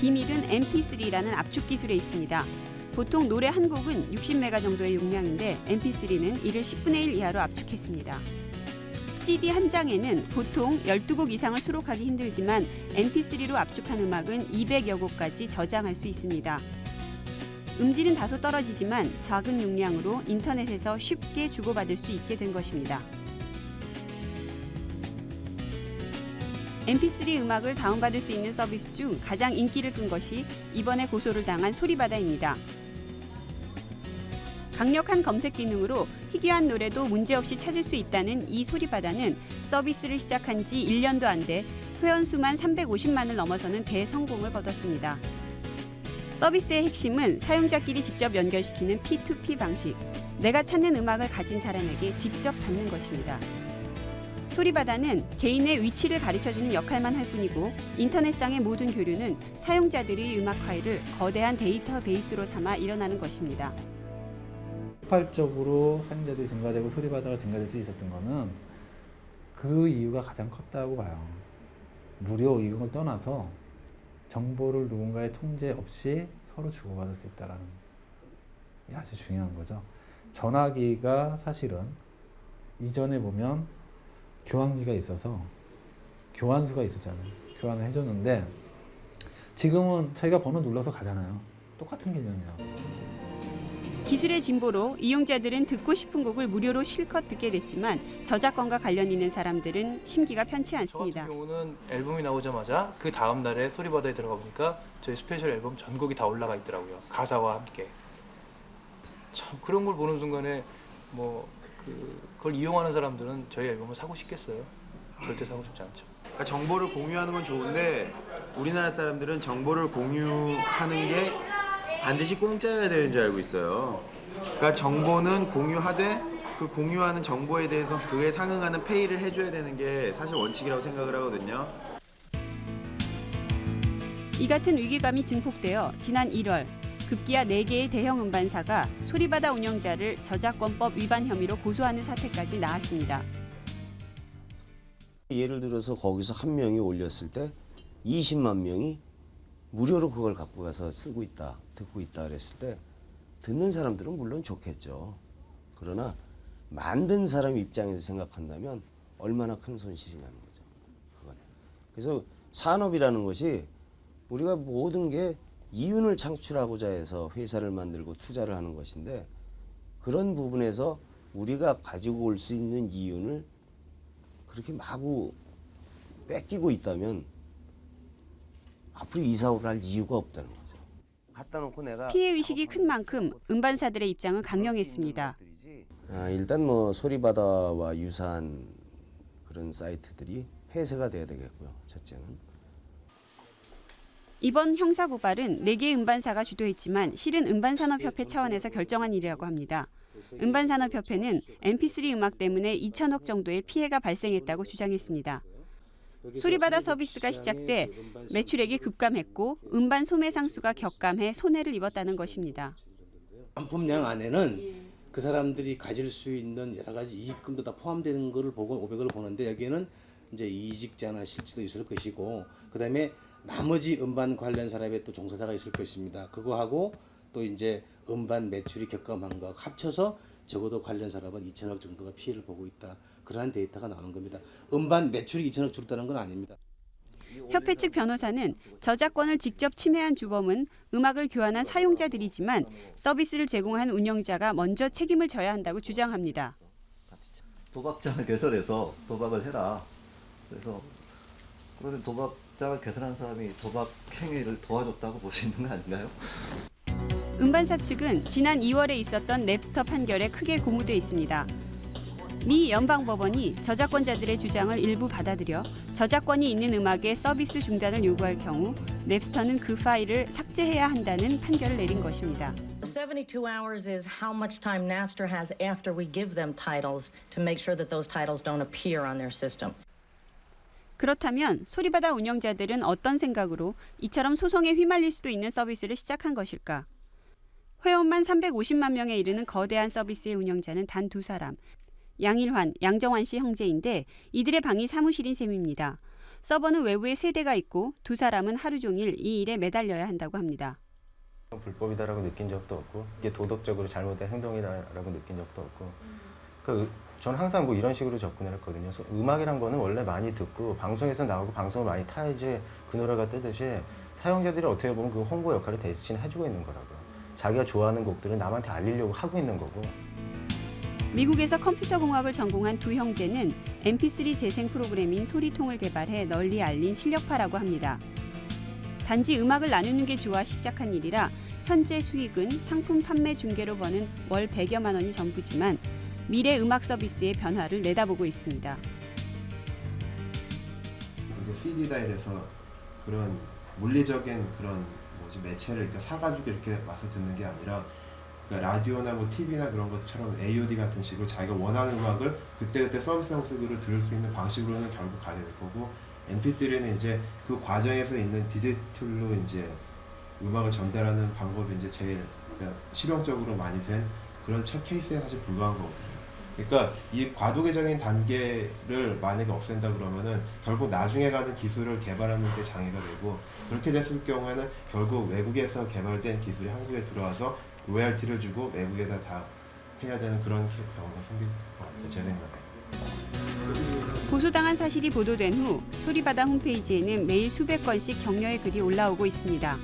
비밀은 MP3라는 압축 기술에 있습니다. 보통 노래 한 곡은 60메가 정도의 용량인데 MP3는 이를 10분의 1 이하로 압축했습니다. CD 한 장에는 보통 12곡 이상을 수록하기 힘들지만 MP3로 압축한 음악은 200여 곡까지 저장할 수 있습니다. 음질은 다소 떨어지지만 작은 용량으로 인터넷에서 쉽게 주고받을 수 있게 된 것입니다. MP3 음악을 다운받을 수 있는 서비스 중 가장 인기를 끈 것이 이번에 고소를 당한 소리바다입니다. 강력한 검색 기능으로 희귀한 노래도 문제없이 찾을 수 있다는 이 소리바다는 서비스를 시작한 지 1년도 안 돼 회원 수만 350만을 넘어서는 대성공을 거뒀습니다. 서비스의 핵심은 사용자끼리 직접 연결시키는 P2P 방식. 내가 찾는 음악을 가진 사람에게 직접 받는 것입니다. 소리바다는 개인의 위치를 가르쳐주는 역할만 할 뿐이고 인터넷상의 모든 교류는 사용자들이 음악 파일을 거대한 데이터 베이스로 삼아 일어나는 것입니다. 폭발적으로 사용자들이 증가되고 소리바다가 증가될 수 있었던 거는 그 이유가 가장 컸다고 봐요. 무료 이용을 떠나서 정보를 누군가의 통제 없이 서로 주고받을 수 있다는 게 아주 중요한 거죠. 전화기가 사실은 이전에 보면 교환기가 있어서 교환수가 있었잖아요. 교환을 해줬는데 지금은 자기가 번호 눌러서 가잖아요. 똑같은 개념이야. 기술의 진보로 이용자들은 듣고 싶은 곡을 무료로 실컷 듣게 됐지만 저작권과 관련 있는 사람들은 심기가 편치 저 않습니다. 같은 경우는 앨범이 나오자마자 그 다음 날에 소리바다에 들어가 보니까 저희 스페셜 앨범 전곡이 다 올라가 있더라고요. 가사와 함께. 참 그런 걸 보는 순간에 뭐 그, 그걸 이용하는 사람들은 저희 앨범을 사고 싶겠어요? 절대 사고 싶지 않죠. 그러니까 정보를 공유하는 건 좋은데 우리나라 사람들은 정보를 공유하는 게 반드시 공짜여야 되는 줄 알고 있어요. 그러니까 정보는 공유하되 그 공유하는 정보에 대해서 그에 상응하는 페이를 해줘야 되는 게 사실 원칙이라고 생각을 하거든요. 이 같은 위기감이 증폭되어 지난 1월 급기야 4개의 대형 음반사가 소리바다 운영자를 저작권법 위반 혐의로 고소하는 사태까지 나왔습니다. 예를 들어서 거기서 한 명이 올렸을 때 20만 명이 무료로 그걸 갖고 가서 쓰고 있다, 듣고 있다 그랬을 때 듣는 사람들은 물론 좋겠죠. 그러나 만든 사람 입장에서 생각한다면 얼마나 큰 손실이냐는 거죠. 그건. 그래서 산업이라는 것이 우리가 모든 게 이윤을 창출하고자 해서 회사를 만들고 투자를 하는 것인데 그런 부분에서 우리가 가지고 올 수 있는 이윤을 그렇게 마구 뺏기고 있다면 앞으로 이사를 할 이유가 없다는 거죠. 갖다 놓고 내가 피해 의식이 큰 만큼 음반사들의 입장은 강경했습니다. 아, 일단 뭐 소리바다와 유사한 그런 사이트들이 폐쇄가 돼야 되겠고요. 첫째는. 이번 형사 고발은 4개 음반사가 주도했지만 실은 음반산업협회 차원에서 결정한 일이라고 합니다. 음반산업협회는 mp3 음악 때문에 2천억 정도의 피해가 발생했다고 주장했습니다. 소리바다 서비스가 시작돼 매출액이 급감했고 음반 소매 상수가 격감해 손해를 입었다는 것입니다. 상품량 안에는 그 사람들이 가질 수 있는 여러 가지 이익금도 다 포함되는 것을 보고 500을 보는데 여기에는 이제 이직자나 실지도 있을 것이고 그다음에 나머지 음반 관련 산업에 또 종사자가 있을 것입니다. 그거하고 또 이제 음반 매출이 격감한 거 합쳐서 적어도 관련 산업은 2천억 정도가 피해를 보고 있다. 그러한 데이터가 나오는 겁니다. 음반 매출이 2천억 줄었다는 건 아닙니다. 협회 측 변호사는 저작권을 직접 침해한 주범은 음악을 교환한 사용자들이지만 서비스를 제공한 운영자가 먼저 책임을 져야 한다고 주장합니다. 도박장을 개설해서 도박을 해라. 그래서 그러면 도박 장을 개설한 사람이 도박 행위를 도와줬다고 볼 수 있는 거 아닌가요? 음반사 측은 지난 2월에 있었던 랩스터 판결에 크게 고무돼 있습니다. 미 연방법원이 저작권자들의 주장을 일부 받아들여 저작권이 있는 음악의 서비스 중단을 요구할 경우 랩스터는 그 파일을 삭제해야 한다는 판결을 내린 것입니다. 72 hours is how much time Napster has after we give them titles to make sure that those titles don't appear on their system. 그렇다면 소리바다 운영자들은 어떤 생각으로 이처럼 소송에 휘말릴 수도 있는 서비스를 시작한 것일까? 회원만 350만 명에 이르는 거대한 서비스의 운영자는 단 두 사람. 양일환, 양정환 씨 형제인데 이들의 방이 사무실인 셈입니다. 서버는 외부에 세 대가 있고 두 사람은 하루 종일 이 일에 매달려야 한다고 합니다. 불법이다라고 느낀 적도 없고 이게 도덕적으로 잘못된 행동이다라고 느낀 적도 없고 그러니까 저는 항상 뭐 이런 식으로 접근을 했거든요. 소- 음악이란 거는 원래 많이 듣고 방송에서 나오고 방송을 많이 타야지 그 노래가 뜨듯이 사용자들이 어떻게 보면 그 홍보 역할을 대신 해주고 있는 거라고요. 자기가 좋아하는 곡들을 남한테 알리려고 하고 있는 거고 미국에서 컴퓨터 공학을 전공한 두 형제는 mp3 재생 프로그램인 소리통을 개발해 널리 알린 실력파라고 합니다. 단지 음악을 나누는 게 좋아 시작한 일이라 현재 수익은 상품 판매 중개로 버는 월 100여만 원이 전부지만 미래 음악 서비스의 변화를 내다보고 있습니다. 이게 CD다 이래서 그런 물리적인 그런 뭐지 매체를 사가지고 이렇게 와서 듣는 게 아니라 그러니까 라디오나 뭐 TV나 그런 것처럼 AOD 같은 식으로 자기가 원하는 음악을 그때그때 서비스 형식으로 들을 수 있는 방식으로는 결국 가게 될 거고 MP3는 이제 그 과정에서 있는 디지털로 이제 음악을 전달하는 방법이 이제 제일 그러니까 실용적으로 많이 된 그런 첫 케이스에 사실 불과한 거거든요. 그러니까 이 과도기적인 단계를 만약에 없앤다 그러면은 결국 나중에 가는 기술을 개발하는 데 장애가 되고 그렇게 됐을 경우에는 결국 외국에서 개발된 기술이 한국에 들어와서 로얄티를 주고 외국에다 다 해야 되는 그런 경우가 생길 것 같아요. 제 생각에. 고소당한 사실이 보도된 후 소리바다 홈페이지에는 매일 수백 건씩 격려의 글이 올라오고 있습니다.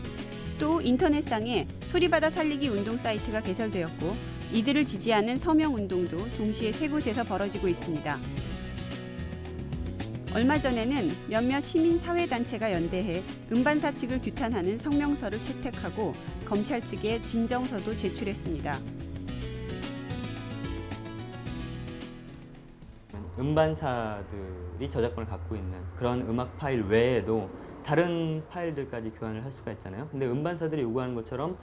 또 인터넷상에 소리바다 살리기 운동 사이트가 개설되었고 이들을 지지하는 서명 운동도 동시에 세 곳에서 벌어지고 있습니다. 얼마 전에는 몇몇 시민 사회 단체가 연대해 음반사 측을 규탄하는 성명서를 채택하고 검찰 측에 진정서도 제출했습니다. 음반사들이 저작권을 갖고 있는 그런 음악 파일 외에도 다른 파일들까지 교환을 할 수가 있잖아요. 근데 음반사들이 요구하는 것처럼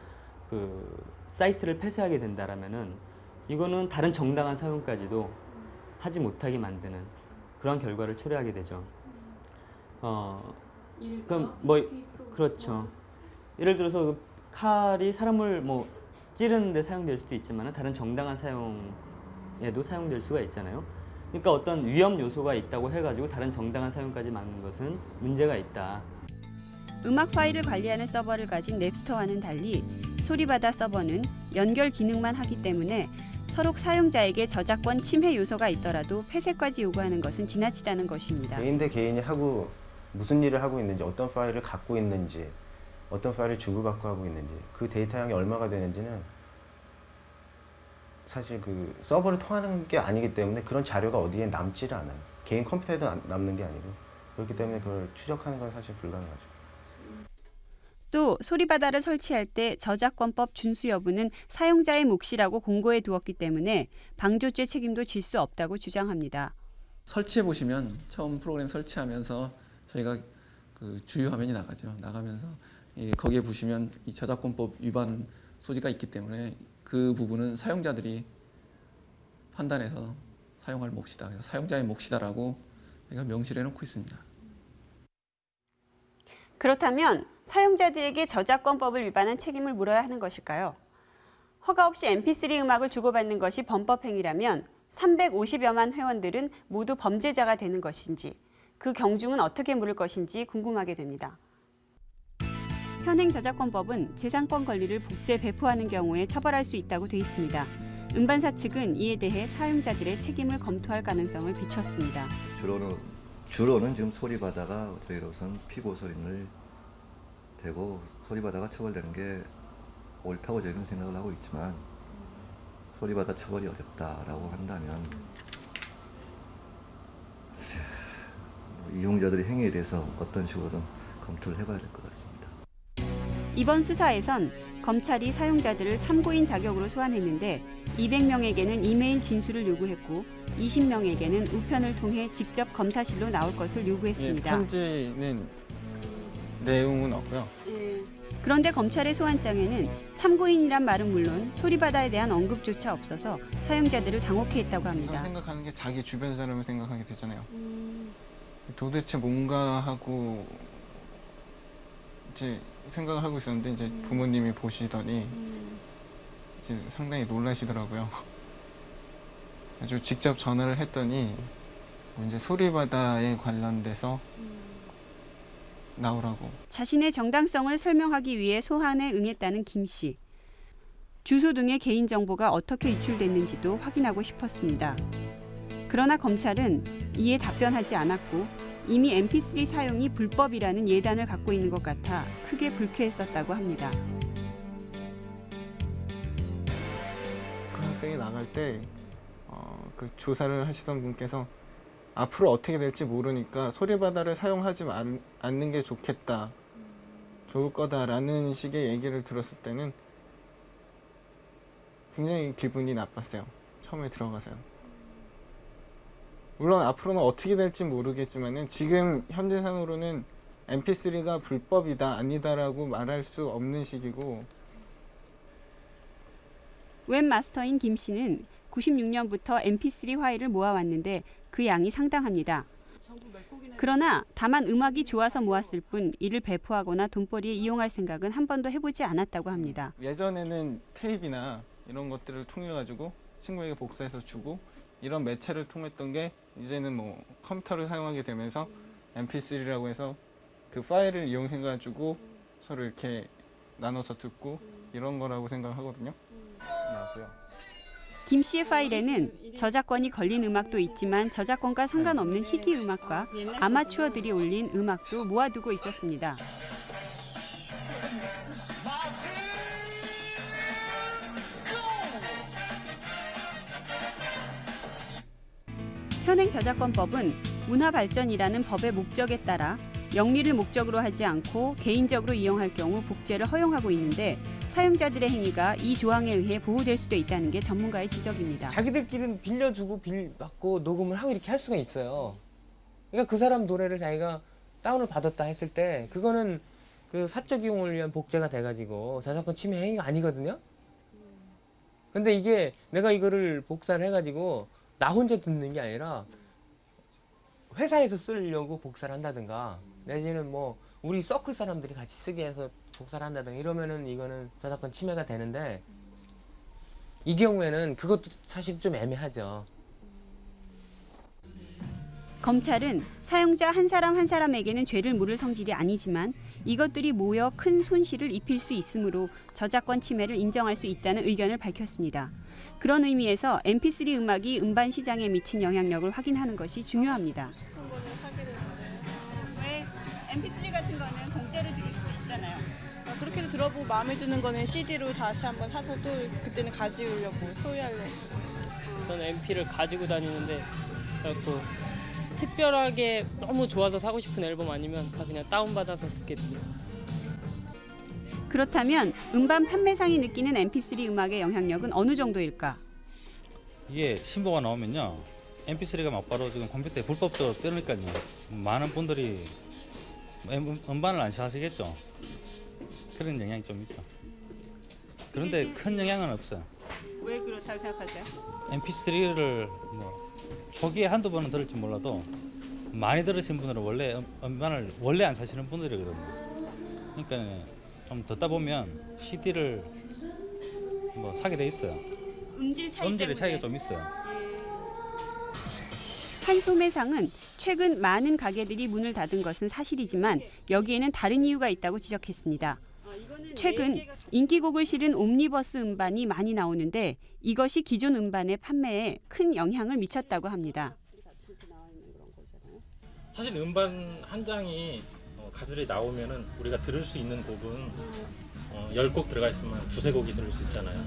그 사이트를 폐쇄하게 된다라면은 이거는 다른 정당한 사용까지도 하지 못하게 만드는 그런 결과를 초래하게 되죠. 어, 그럼 뭐 그렇죠. 예를 들어서 그 칼이 사람을 뭐 찌르는데 사용될 수도 있지만 다른 정당한 사용에도 사용될 수가 있잖아요. 그러니까 어떤 위험 요소가 있다고 해가지고 다른 정당한 사용까지 막는 것은 문제가 있다. 음악 파일을 관리하는 서버를 가진 넵스터와는 달리 소리바다 서버는 연결 기능만 하기 때문에 서로 사용자에게 저작권 침해 요소가 있더라도 폐쇄까지 요구하는 것은 지나치다는 것입니다. 개인 대 개인이 하고 무슨 일을 하고 있는지 어떤 파일을 갖고 있는지 어떤 파일을 주고받고 하고 있는지 그 데이터 양이 얼마가 되는지는 사실 그 서버를 통하는 게 아니기 때문에 그런 자료가 어디에 남지를 않아요. 개인 컴퓨터에도 안- 남는 게 아니고 그렇기 때문에 그걸 추적하는 건 사실 불가능하죠. 또 소리바다를 설치할 때 저작권법 준수 여부는 사용자의 몫이라고 공고해 두었기 때문에 방조죄 책임도 질 수 없다고 주장합니다. 설치해 보시면 처음 프로그램 설치하면서 저희가 그 주요 화면이 나가죠. 나가면서 이 거기에 보시면 이 저작권법 위반 소지가 있기 때문에 그 부분은 사용자들이 판단해서 사용할 몫이다. 그래서 사용자의 몫이다라고 명시를 해놓고 있습니다. 그렇다면 사용자들에게 저작권법을 위반한 책임을 물어야 하는 것일까요? 허가 없이 mp3 음악을 주고받는 것이 범법 행위라면 350여만 회원들은 모두 범죄자가 되는 것인지 그 경중은 어떻게 물을 것인지 궁금하게 됩니다. 현행 저작권법은 재산권 권리를 복제 배포하는 경우에 처벌할 수 있다고 돼 있습니다. 음반사 측은 이에 대해 사용자들의 책임을 검토할 가능성을 비췄습니다. 주로는 주로는 지금 소리바다가 저희로선 피고소인을 되고 소리바다가 처벌되는 게 옳다고 저희는 생각을 하고 있지만 소리바다 처벌이 어렵다라고 한다면 뭐 이용자들의 행위에 대해서 어떤 식으로든 검토를 해봐야 될 것 같습니다. 이번 수사에선 검찰이 사용자들을 참고인 자격으로 소환했는데 200명에게는 이메일 진술을 요구했고 20명에게는 우편을 통해 직접 검사실로 나올 것을 요구했습니다. 예, 편지는 내용은 없고요. 그런데 검찰의 소환장에는 참고인이란 말은 물론 소리바다에 대한 언급조차 없어서 사용자들을 당혹해 했다고 합니다. 생각하는 게 자기 주변 사람을 생각하게 되잖아요. 도대체 뭔가 하고 이제 생각을 하고 있었는데 이제 부모님이 보시더니 이제 상당히 놀라시더라고요. 아주 직접 전화를 했더니 뭐 이제 소리바다에 관련돼서 나오라고 자신의 정당성을 설명하기 위해 소환에 응했다는 김 씨. 주소 등의 개인 정보가 어떻게 유출됐는지도 확인하고 싶었습니다. 그러나 검찰은 이에 답변하지 않았고 이미 mp3 사용이 불법이라는 예단을 갖고 있는 것 같아 크게 불쾌했었다고 합니다. 그 학생이 나갈 때 어, 그 조사를 하시던 분께서 앞으로 어떻게 될지 모르니까 소리바다를 사용하지 말- 않는 게 좋겠다. 좋을 거다라는 식의 얘기를 들었을 때는 굉장히 기분이 나빴어요. 처음에 들어가서요. 물론 앞으로는 어떻게 될지 모르겠지만은 지금 현재상으로는 mp3가 불법이다 아니다라고 말할 수 없는 시기고 웹마스터인 김 씨는 96년부터 mp3 파일을 모아왔는데 그 양이 상당합니다. 그러나 다만 음악이 좋아서 모았을 뿐 이를 배포하거나 돈벌이에 이용할 생각은 한 번도 해보지 않았다고 합니다. 예전에는 테이프나 이런 것들을 통해 가지고 친구에게 복사해서 주고 이런 매체를 통했던 게 이제는 뭐 컴퓨터를 사용하게 되면서 mp3라고 해서 그 파일을 이용해 가지고 서로 이렇게 나눠서 듣고 이런 거라고 생각하거든요. 김 씨의 파일에는 저작권이 걸린 음악도 있지만 저작권과 상관없는 희귀 음악과 아마추어들이 올린 음악도 모아두고 있었습니다. 현행 저작권법은 문화 발전이라는 법의 목적에 따라 영리를 목적으로 하지 않고 개인적으로 이용할 경우 복제를 허용하고 있는데 사용자들의 행위가 이 조항에 의해 보호될 수도 있다는 게 전문가의 지적입니다. 자기들끼리는 빌려주고 빌 받고 녹음을 하고 이렇게 할 수가 있어요. 그러니까 그 사람 노래를 자기가 다운을 받았다 했을 때 그거는 그 사적 이용을 위한 복제가 돼가지고 저작권 침해 행위가 아니거든요. 근데 이게 내가 이거를 복사를 해가지고 나 혼자 듣는 게 아니라 회사에서 쓰려고 복사를 한다든가 내지는 뭐 우리 서클 사람들이 같이 쓰게 해서 복사를 한다든가 이러면은 이거는 저작권 침해가 되는데 이 경우에는 그것도 사실 좀 애매하죠. 검찰은 사용자 한 사람 한 사람에게는 죄를 물을 성질이 아니지만 이것들이 모여 큰 손실을 입힐 수 있으므로 저작권 침해를 인정할 수 있다는 의견을 밝혔습니다. 그런 의미에서 MP3 음악이 음반 시장에 미친 영향력을 확인하는 것이 중요합니다. 왜 MP3 같은 거는 공짜로 들을 수도 있잖아요. 그렇게도 들어보고 마음에 드는 거는 CD로 다시 한번 사서 또 그때는 가지려고 소유하려고. 저는 MP를 가지고 다니는데 그래갖고 특별하게 너무 좋아서 사고 싶은 앨범 아니면 다 그냥 다운받아서 듣게 됩니다. 그렇다면 음반 판매상이 느끼는 MP3 음악의 영향력은 어느 정도일까? 이게 신보가 나오면요. MP3가 막바로 지금 컴퓨터에 불법적으로 뜨니까요. 많은 분들이 음- 음반을 안 사시겠죠? 그런 영향이 좀 있죠. 그런데 큰 영향은 없어요. 왜 그렇다고 생각하세요? MP3를 뭐 초기에 한두 번은 들을지 몰라도 많이 들으신 분들은 원래 음- 음반을 원래 안 사시는 분들이거든요. 그러니까 좀 듣다 보면 CD를 뭐 사게 돼 있어요 음질 차이 음질의. 차이가 좀 있어요 한 소매상은 최근 많은 가게들이 문을 닫은 것은 사실이지만 여기에는 다른 이유가 있다고 지적했습니다. 최근 인기곡을 실은 옴니버스 음반이 많이 나오는데 이것이 기존 음반의 판매에 큰 영향을 미쳤다고 합니다. 사실 음반 한 장이 어, 가들이 나오면은 우리가 들을 수 있는 곡은 어, 10곡 들어가 있으면 두세 곡이 들을 수 있잖아요.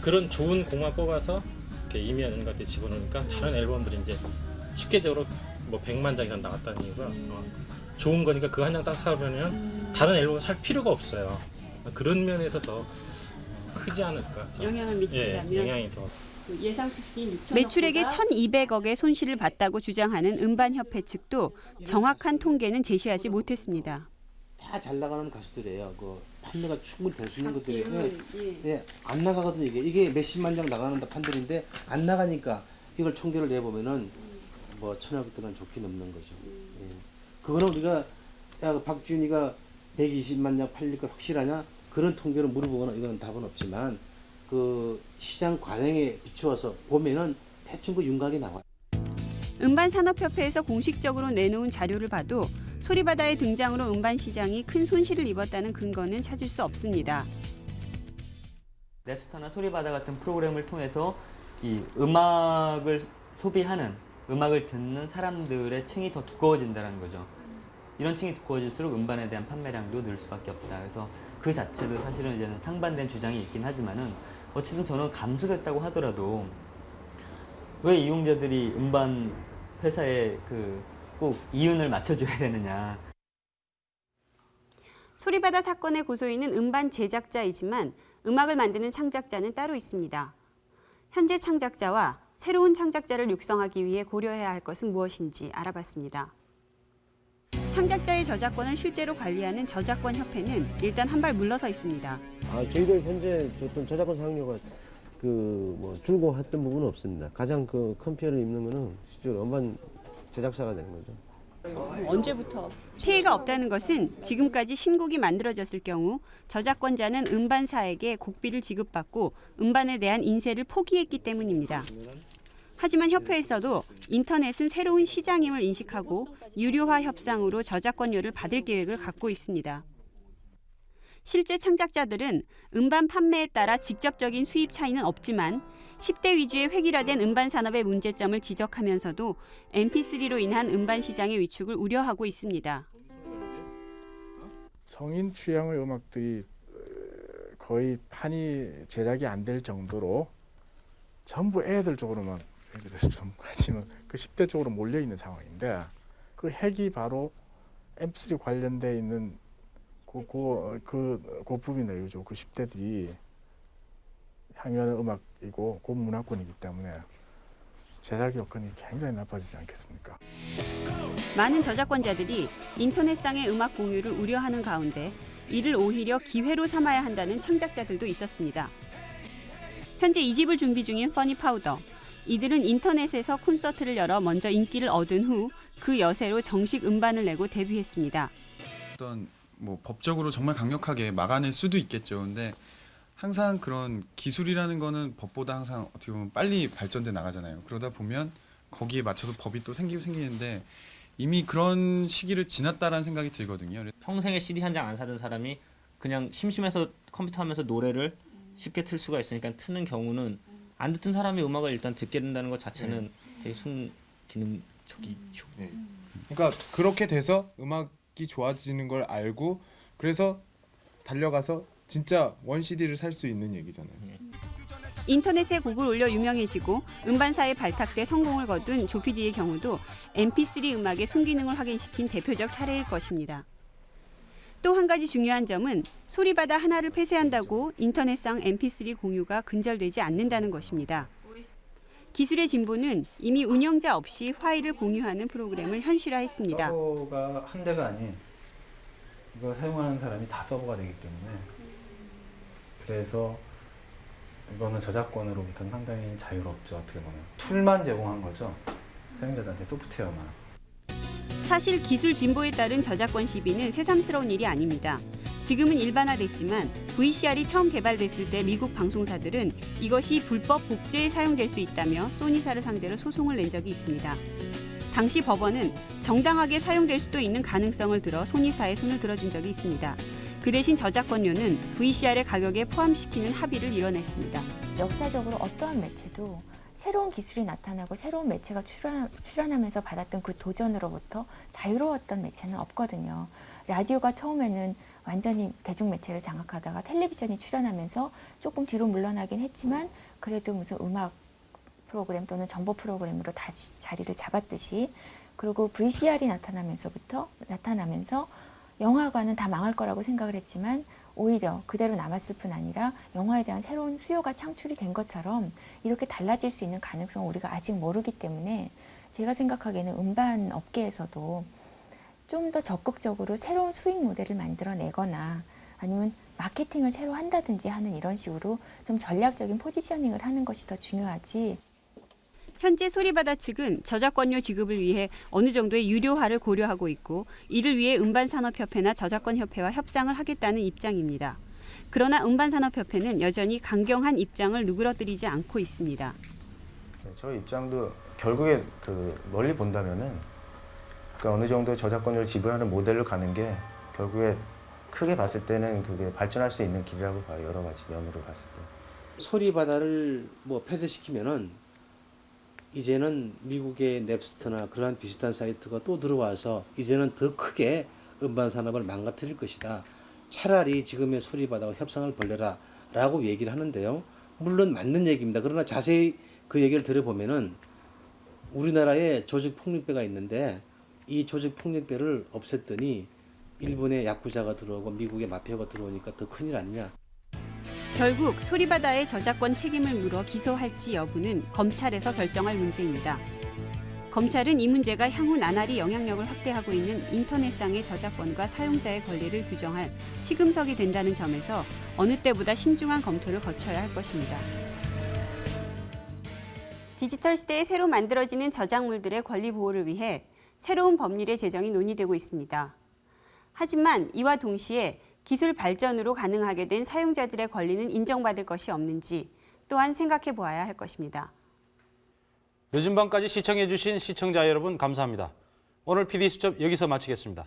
그런 좋은 곡만 뽑아서 이렇게 이면 같은 데 집어넣으니까 다른 앨범들이 이제 쉽게적으로 뭐 100만 장이 나왔다는 이유가 어, 좋은 거니까 그 한 장 딱 사면 다른 앨범 살 필요가 없어요. 그런 면에서 더 어, 크지 않을까. 영향을 미친다면? 예, 영향이 더 매출액의 1,200억의 손실을 봤다고 주장하는 음반협회 측도 정확한 통계는 제시하지 못했습니다. 다 잘 나가는 가수들이에요. 그 판매가 충분히 될 수 있는 것들이 박지훈, 예, 예, 안 나가거든요. 이게 이게 몇십만 장 나가는 판들인데 안 나가니까 이걸 총계를 내 보면은 뭐 천여백 동안 좋게 넘는 거죠. 예. 그거는 우리가 야그 박지훈이가 120만 장 팔릴 거 확실하냐? 그런 통계를 물어보거나 이거는 답은 없지만 그 시장 관행에 비추어서 보면은 대충 그 윤곽이 나와. 음반산업협회에서 공식적으로 내놓은 자료를 봐도 소리바다의 등장으로 음반 시장이 큰 손실을 입었다는 근거는 찾을 수 없습니다. 랩스타나 소리바다 같은 프로그램을 통해서 이 음악을 소비하는 음악을 듣는 사람들의 층이 더 두꺼워진다는 거죠. 이런 층이 두꺼워질수록 음반에 대한 판매량도 늘 수밖에 없다. 그래서 그 자체도 사실은 이제는 상반된 주장이 있긴 하지만은 어쨌든 저는 감소됐다고 하더라도 왜 이용자들이 음반 회사에 그 꼭 이윤을 맞춰줘야 되느냐. 소리바다 사건의 고소인은 음반 제작자이지만 음악을 만드는 창작자는 따로 있습니다. 현재 창작자와 새로운 창작자를 육성하기 위해 고려해야 할 것은 무엇인지 알아봤습니다. 창작자의 저작권을 실제로 관리하는 저작권 협회는 일단 한 발 물러서 있습니다. 아, 저희들 현재 어떤 저작권 사용료가 그뭐 줄고 했던 부분은 없습니다. 가장 그 큰 피해를 입는 거는 실제로 음반 제작사가 되는 거죠. 언제부터? 피해가 없다는 것은 지금까지 신곡이 만들어졌을 경우 저작권자는 음반사에게 곡비를 지급받고 음반에 대한 인세를 포기했기 때문입니다. 하지만 협회에서도 인터넷은 새로운 시장임을 인식하고 유료화 협상으로 저작권료를 받을 계획을 갖고 있습니다. 실제 창작자들은 음반 판매에 따라 직접적인 수입 차이는 없지만 10대 위주의 획일화된 음반 산업의 문제점을 지적하면서도 MP3로 인한 음반 시장의 위축을 우려하고 있습니다. 성인 취향의 음악들이 거의 판이 제작이 안 될 정도로 전부 애들 쪽으로만 애들에서 좀 하지만 그 10대 쪽으로 몰려 있는 상황인데 그 핵이 바로 MP3 관련돼 있는 그, 그 고품이나 요즘 그 10대들이 향유하는 음악이고 고문화권이기 때문에 제작 여건이 굉장히 나빠지지 않겠습니까? 많은 저작권자들이 인터넷상의 음악 공유를 우려하는 가운데 이를 오히려 기회로 삼아야 한다는 창작자들도 있었습니다. 현재 2집을 준비 중인 퍼니 파우더. 이들은 인터넷에서 콘서트를 열어 먼저 인기를 얻은 후 그 여세로 정식 음반을 내고 데뷔했습니다. 어떤 뭐 법적으로 정말 강력하게 막아낼 수도 있겠죠. 근데 항상 그런 기술이라는 거는 법보다 항상 어떻게 보면 빨리 발전돼 나가잖아요. 그러다 보면 거기에 맞춰서 법이 또 생기고 생기는데 이미 그런 시기를 지났다라는 생각이 들거든요. 평생에 CD 한 장 안 사던 사람이 그냥 심심해서 컴퓨터 하면서 노래를 쉽게 틀 수가 있으니까 트는 경우는 안 듣던 사람이 음악을 일단 듣게 된다는 것 자체는 되게 순 기능적이죠. 그러니까 그렇게 돼서 음악이 좋아지는 걸 알고 그래서 달려가서 진짜 원 CD를 살 수 있는 얘기잖아요. 인터넷에 곡을 올려 유명해지고 음반사에 발탁돼 성공을 거둔 조피디의 경우도 MP3 음악의 순기능을 확인시킨 대표적 사례일 것입니다. 또 한 가지 중요한 점은 소리바다 하나를 폐쇄한다고 인터넷상 MP3 공유가 근절되지 않는다는 것입니다. 기술의 진보는 이미 운영자 없이 파일을 공유하는 프로그램을 현실화했습니다. 서버가 한 대가 아닌 이거 사용하는 사람이 다 서버가 되기 때문에 그래서 이거는 저작권으로부터는 상당히 자유롭죠 어떻게 보면 툴만 제공한 거죠 사용자들한테 소프트웨어만 사실 기술 진보에 따른 저작권 시비는 새삼스러운 일이 아닙니다. 지금은 일반화됐지만 VCR이 처음 개발됐을 때 미국 방송사들은 이것이 불법 복제에 사용될 수 있다며 소니사를 상대로 소송을 낸 적이 있습니다. 당시 법원은 정당하게 사용될 수도 있는 가능성을 들어 소니사의 손을 들어준 적이 있습니다. 그 대신 저작권료는 VCR의 가격에 포함시키는 합의를 이뤄냈습니다. 역사적으로 어떠한 매체도 새로운 기술이 나타나고 새로운 매체가 출현, 출현 하면서 받았던 그 도전으로부터 자유로웠던 매체는 없거든요. 라디오가 처음에는 완전히 대중매체를 장악하다가 텔레비전이 출현하면서 조금 뒤로 물러나긴 했지만 그래도 무슨 음악 프로그램 또는 정보 프로그램으로 다시 자리를 잡았듯이 그리고 VCR이 나타나면서부터 나타나면서 영화관은 다 망할 거라고 생각을 했지만 오히려 그대로 남았을 뿐 아니라 영화에 대한 새로운 수요가 창출이 된 것처럼 이렇게 달라질 수 있는 가능성을 우리가 아직 모르기 때문에 제가 생각하기에는 음반 업계에서도 좀 더 적극적으로 새로운 수익 모델을 만들어내거나 아니면 마케팅을 새로 한다든지 하는 이런 식으로 좀 전략적인 포지셔닝을 하는 것이 더 중요하지 현재 소리바다 측은 저작권료 지급을 위해 어느 정도의 유료화를 고려하고 있고 이를 위해 음반산업협회나 저작권협회와 협상을 하겠다는 입장입니다. 그러나 음반산업협회는 여전히 강경한 입장을 누그러뜨리지 않고 있습니다. 네, 저희 입장도 결국에 그 멀리 본다면은 그러니까 어느 정도 저작권료를 지불하는 모델로 가는 게 결국에 크게 봤을 때는 그게 발전할 수 있는 길이라고 봐요. 여러 가지 면으로 봤을 때. 소리 바다를 뭐 폐쇄시키면은 이제는 미국의 넵스터나 그러한 비슷한 사이트가 또 들어와서 이제는 더 크게 음반 산업을 망가뜨릴 것이다. 차라리 지금의 소리 바다와 협상을 벌려라 라고 얘기를 하는데요. 물론 맞는 얘기입니다. 그러나 자세히 그 얘기를 들어보면은 우리나라에 조직 폭력배가 있는데 이 조직 폭력배를 없앴더니 일본의 야쿠자가 들어오고 미국의 마피아가 들어오니까 더 큰일 아니냐. 결국 소리바다의 저작권 책임을 물어 기소할지 여부는 검찰에서 결정할 문제입니다. 검찰은 이 문제가 향후 나날이 영향력을 확대하고 있는 인터넷상의 저작권과 사용자의 권리를 규정할 시금석이 된다는 점에서 어느 때보다 신중한 검토를 거쳐야 할 것입니다. 디지털 시대에 새로 만들어지는 저작물들의 권리 보호를 위해 새로운 법률의 제정이 논의되고 있습니다. 하지만 이와 동시에 기술 발전으로 가능하게 된 사용자들의 권리는 인정받을 것이 없는지 또한 생각해 보아야 할 것입니다. 늦은 밤까지 시청해 주신 시청자 여러분 감사합니다. 오늘 PD수첩 여기서 마치겠습니다.